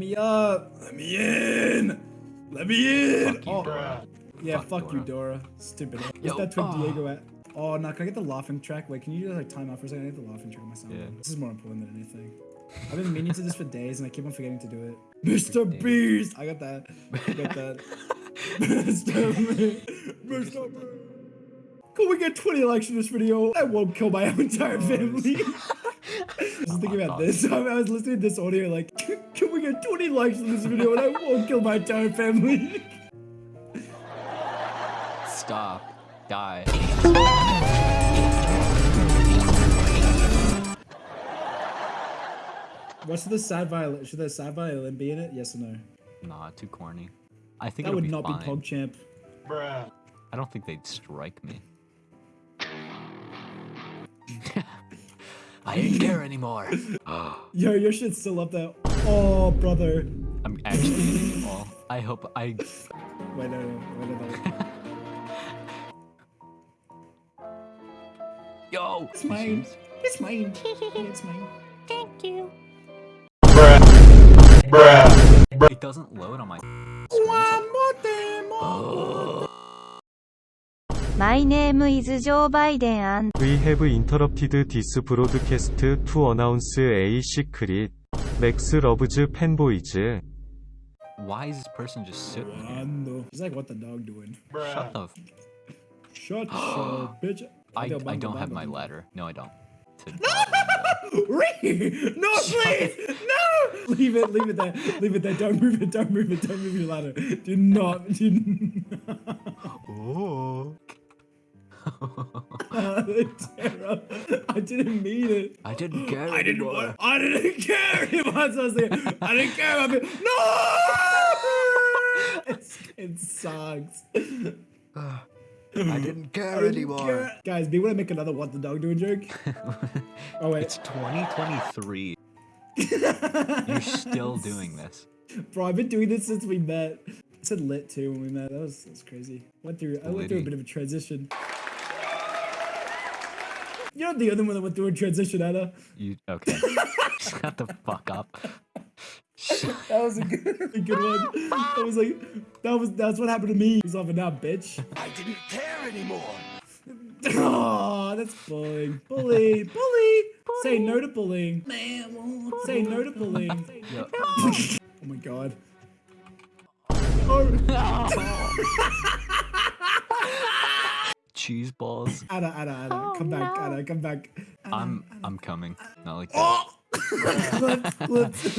me up. Let me in. Let me in. Fuck you, oh, bro. yeah, Fuck fuck, you, Dora. Stupid. Where's Yo, that Twin ah. Diego at? Oh, no, can I get the laughing track? Wait, can you just like time out for a second? I need the laughing track on my sound. Yeah. This is more important than anything. I've been meaning to do this for days and I keep on forgetting to do it. Mr. Days. Beast! I got that. I got that. Mr. Beast! Mr. Beast! Can we get 20 likes in this video? I won't kill my entire family. I was thinking about this. I was listening to this audio like, can we get 20 likes in this video and I won't kill my entire family? Stop. Die. What's the sad violin? Should the sad violin be in it? Yes or no? Nah, too corny. I think That would be not fine. be PogChamp. Bruh. I don't think they'd strike me. I didn't care anymore. Yo, your shit's still up there. Oh, brother. I'm actually all. I hope I. Wait, no, no, wait, no, no. Yo. It's mine. It's mine. It's mine. It doesn't load on my. One more thing. more- My name is Joe Biden We have interrupted this broadcast to announce a secret. Max loves fanboys. Why is this person just sitting here? One. He's like, what the dog doing? Shut the. F- Shut your bitch. I, I don't have my ladder. No, I don't. To- Ree! No, please! No! Leave it, leave it there. Leave it there. Don't move it, don't move it, don't move your ladder. Do not, do not. oh. I didn't mean it. I didn't care. I didn't anymore. want, I didn't care. Was, I was like, I didn't care about it. No! It's, it sucks. I didn't I care didn't anymore. care. Guys, do you want to make another what the dog doing joke? Oh wait, It's 2023. You're still doing this. bro, I've been doing this since we met. I said lit too when we met. That was that's crazy. Went through I went through a bit of a transition. You're not the only one that went through a transition, Anna. You okay? Shut the fuck up. That was a good, a good one. That was like that was that's what happened to me. He's off and now, bitch. I didn't care anymore. Oh, that's bullying. Bully, bully. Say no to bullying. Say no to bullying. Yo, oh my god. Oh, cheese balls. Anna, Anna, Anna, come back, Anna, come back. Anna, I'm I'm coming. Not like that. Oh! Let's, let's.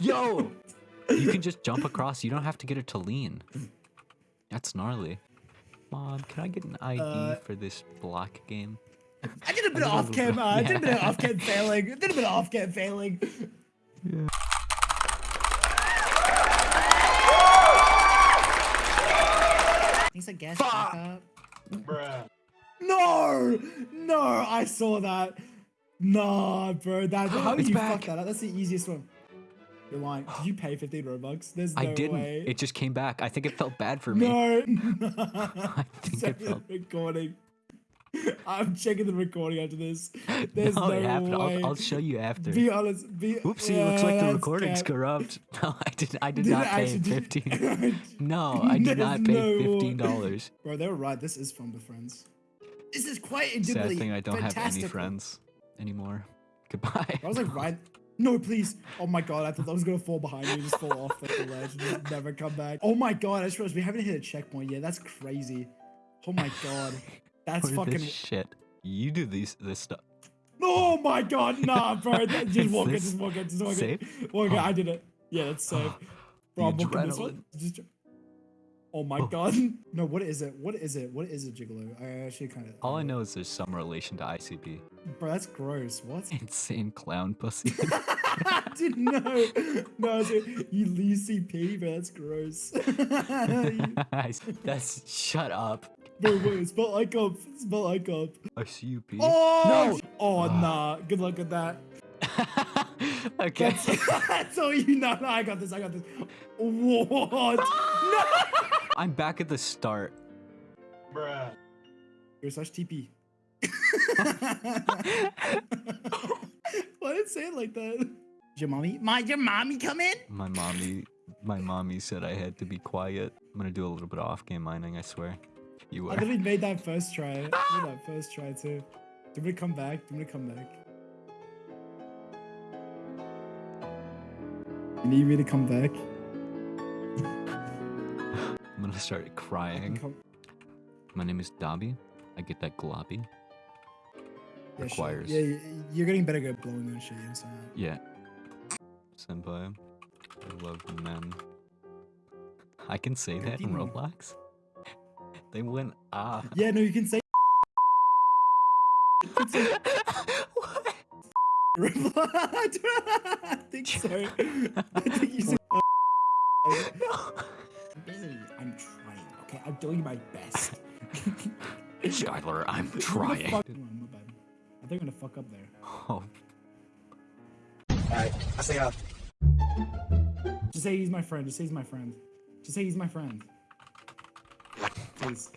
Yo, you can just jump across. You don't have to get it to lean. That's gnarly. Mom, can I get an ID Uh, for this block game? I did a bit of off cam. Uh, I did a bit of off cam failing. I did a bit of off cam failing. He's No, no, I saw that. Nah, bro, that how It's you back. fuck that up? That's the easiest one. You're lying. Did you pay 15 robux? There's no I didn't. way. It just came back. I think it felt bad for me. no. I think Check it the felt. recording. I'm checking the recording after this. There's no, no, it happened. way. I'll, I'll show you after. Be honest. Be. Oopsie, Yeah, looks like the recording's cap. corrupt. No, I did. I did Did not pay actually- did- fifteen. No, I did not pay no- fifteen dollars. Bro, they were right. This is fun with friends. This is quite Sad thing, I don't have any friends anymore. Goodbye. I was like, right. No, please. Oh my god, I thought that was gonna fall behind me, just fall off like the ledge and just never come back. Oh my god, I just realized we haven't hit a checkpoint yet. That's crazy. Oh my god. That's fucking. shit. You do these this stuff. Oh my god, nah, bro. That- Just walk it, just walk it, just walk it. Walk it, Oh. I did it. Yeah, that's safe. Bro, I'm walking this one. Just. Oh my Oh. god. No, what is it? What is it? What is it, gigolo? I actually kind of. All I know is there's some relation to ICP. Bro, that's gross. What? Insane clown pussy. I didn't know. No, was like, you leave CP, bro. That's gross. That's shut up. bro, wait, spell like up. Spell like up. ICP. Oh! No! Oh, ah. nah. Good luck with that. okay. That's, that's all you know. No, I got this. I got this. What? no! I'm back at the start. Yo, slash TP. Why did it say it like that? Did your mommy? My your mommy come in? My mommy, my mommy said I had to be quiet. I'm gonna do a little bit of off-game mining. I swear. You were. I are. literally made that first try. Made that first try too. Do we come back? Do we come back? You need me to come back? I'm gonna start crying. My name is Dobby. I get that globby. Yeah, sure. Requires. Yeah, you're getting better at blowing that shit. I- Yeah. Senpai. I love men. I can say that in. Roblox? They went ah. Yeah, no, you can say. what? Roblox. I think so. I think you said. No. busy. I'm trying. Okay, I'm doing my best. Skylar, I'm I'm trying. fuck- Hold on, my bad. I think I'm gonna fuck up there. Oh, Alright, I say uh Just say he's my friend. Just say he's my friend. Just say he's my friend. Please.